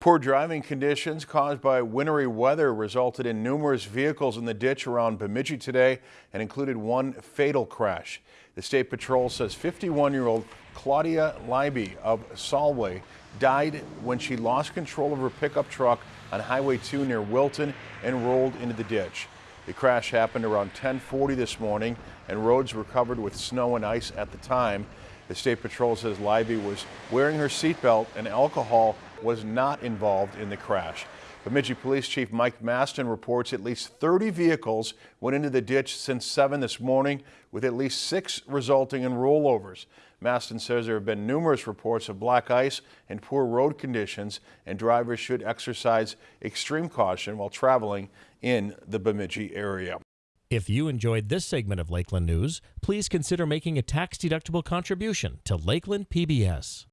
Poor driving conditions caused by wintry weather resulted in numerous vehicles in the ditch around Bemidji today and included one fatal crash. The State Patrol says 51-year-old Claudia Leiby of Solway died when she lost control of her pickup truck on Highway 2 near Wilton and rolled into the ditch. The crash happened around 1040 this morning and roads were covered with snow and ice at the time. The State Patrol says Leiby was wearing her seatbelt and alcohol was not involved in the crash. Bemidji Police Chief Mike Mastin reports at least 30 vehicles went into the ditch since 7 this morning, with at least six resulting in rollovers. Mastin says there have been numerous reports of black ice and poor road conditions, and drivers should exercise extreme caution while traveling in the Bemidji area. If you enjoyed this segment of Lakeland News, please consider making a tax-deductible contribution to Lakeland PBS.